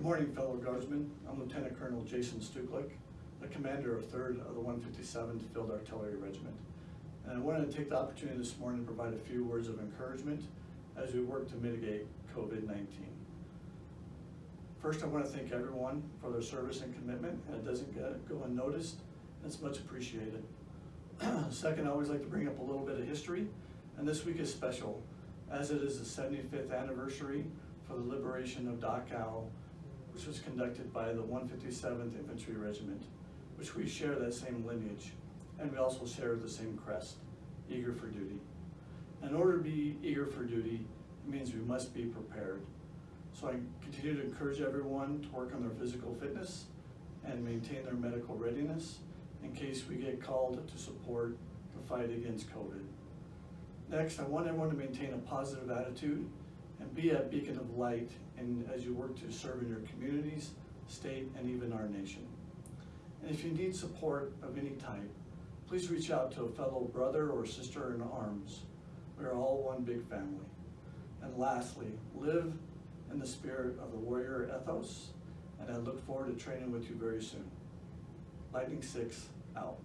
Good morning, fellow guardsmen. I'm Lieutenant Colonel Jason Stuklik, the commander of 3rd of the 157th Field Artillery Regiment. And I wanted to take the opportunity this morning to provide a few words of encouragement as we work to mitigate COVID-19. First, I want to thank everyone for their service and commitment, and it doesn't go unnoticed, it's much appreciated. Second, I always like to bring up a little bit of history, and this week is special, as it is the 75th anniversary for the liberation of Dachau, which was conducted by the 157th Infantry Regiment, which we share that same lineage, and we also share the same crest, eager for duty. In order to be eager for duty, it means we must be prepared. So I continue to encourage everyone to work on their physical fitness and maintain their medical readiness in case we get called to support the fight against COVID. Next, I want everyone to maintain a positive attitude and be a beacon of light in, as you work to serve in your communities, state, and even our nation. And if you need support of any type, please reach out to a fellow brother or sister in arms. We are all one big family. And lastly, live in the spirit of the warrior ethos, and I look forward to training with you very soon. Lightning Six, out.